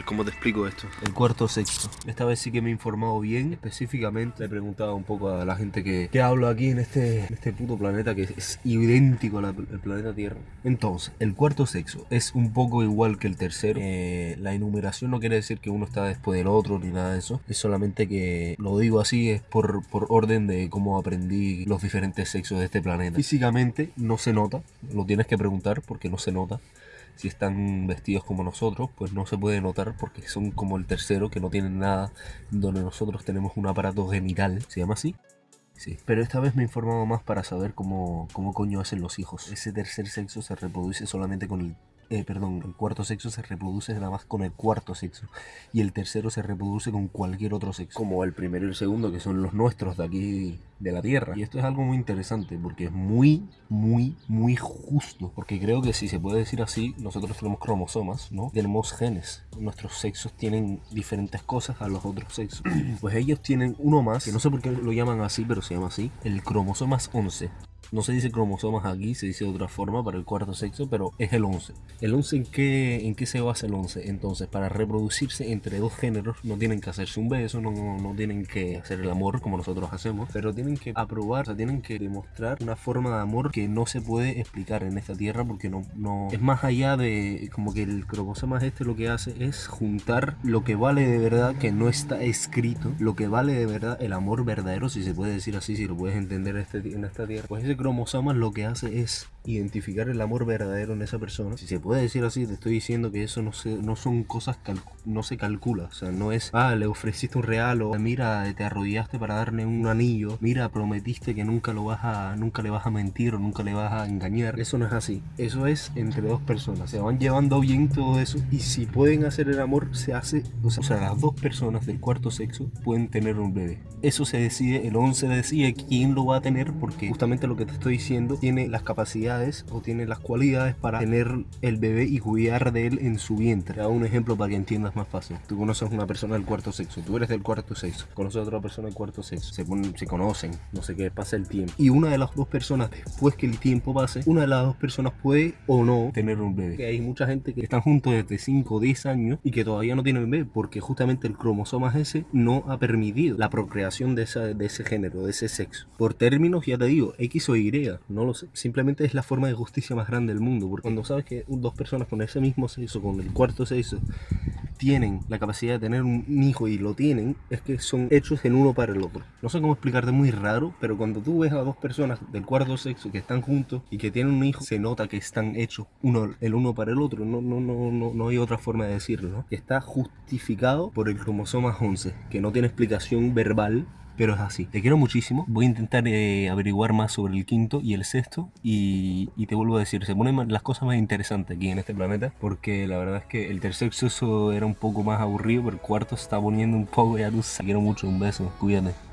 ver, ¿cómo te explico esto? El cuarto sexto. Esta vez sí que me he informado bien. Específicamente he preguntado un poco a la gente que, que hablo aquí en este, en este puto planeta que es idéntico al planeta Tierra. Entonces, el cuarto sexo es un poco igual que el tercero. Eh, la enumeración no quiere decir que uno está después del otro ni nada de eso. Es solamente que lo digo así, es por, por orden de cómo aprendí los diferentes sexos de este planeta. Físicamente no se nota, lo tienes que preguntar porque no se nota si están vestidos como nosotros, pues no se puede notar porque son como el tercero que no tienen nada, donde nosotros tenemos un aparato genital, ¿se llama así? Sí. Pero esta vez me he informado más para saber cómo, cómo coño hacen los hijos. Ese tercer sexo se reproduce solamente con el eh, perdón, el cuarto sexo se reproduce nada más con el cuarto sexo y el tercero se reproduce con cualquier otro sexo, como el primero y el segundo, que son los nuestros de aquí de la Tierra. Y esto es algo muy interesante porque es muy, muy, muy justo, porque creo que si se puede decir así, nosotros tenemos cromosomas, ¿no? Tenemos genes, nuestros sexos tienen diferentes cosas a los otros sexos. pues ellos tienen uno más, que no sé por qué lo llaman así, pero se llama así, el cromosomas 11. No se dice cromosomas aquí, se dice de otra forma para el cuarto sexo, pero es el 11. ¿El 11 en qué, en qué se basa el 11? Entonces, para reproducirse entre dos géneros, no tienen que hacerse un beso, no, no, tienen que hacer el amor como nosotros hacemos, pero tienen que aprobar, o sea, tienen que demostrar una forma de amor que no se puede explicar en esta tierra porque no, no es más allá de como que el cromosoma este lo que hace es juntar lo que vale de verdad que no está escrito, lo que vale de verdad el amor verdadero, si se puede decir así, si lo puedes entender este, en esta tierra. Pues ese cromosomas lo que hace es identificar el amor verdadero en esa persona. Si se puede decir así, te estoy diciendo que eso no, se, no son cosas no se calcula. O sea, no es, ah, le ofreciste un regalo, mira, te arrodillaste para darle un anillo, mira, prometiste que nunca lo vas a, nunca le vas a mentir o nunca le vas a engañar. Eso no es así. Eso es entre dos personas. Se van llevando bien todo eso y si pueden hacer el amor, se hace, o sea, o sea las dos personas del cuarto sexo pueden tener un bebé. Eso se decide, el 11 decide quién lo va a tener porque justamente lo que te estoy diciendo tiene las capacidades o tiene las cualidades para tener el bebé y cuidar de él en su vientre. Te hago un ejemplo para que entiendas más fácil. Tú conoces a una persona del cuarto sexo, tú eres del cuarto sexo, conoces a otra persona del cuarto sexo, se, se conocen, no sé qué, pasa el tiempo. Y una de las dos personas, después que el tiempo pase, una de las dos personas puede o no tener un bebé. Hay mucha gente que están juntos desde 5 o 10 años y que todavía no tienen bebé porque justamente el cromosoma ese no ha permitido la procreación de, esa, de ese género, de ese sexo. Por términos, ya te digo, X o Y, no lo sé. Simplemente es la forma de justicia más grande del mundo. Porque cuando sabes que dos personas con ese mismo sexo, con el cuarto sexo, tienen la capacidad de tener un hijo y lo tienen, es que son hechos en uno para el otro. No sé cómo explicarte, muy raro, pero cuando tú ves a dos personas del cuarto sexo que están juntos y que tienen un hijo, se nota que están hechos uno, el uno para el otro. No, no, no, no, no hay otra forma de decirlo, ¿no? Está justificado por el cromosoma 11, que no tiene explicación verbal pero es así. Te quiero muchísimo. Voy a intentar eh, averiguar más sobre el quinto y el sexto y, te vuelvo a decir, se ponen las cosas más interesantes aquí en este planeta porque la verdad es que el tercer sexo era un poco más aburrido, pero el cuarto se está poniendo un poco ya luz. Te quiero mucho, un beso, cuídate.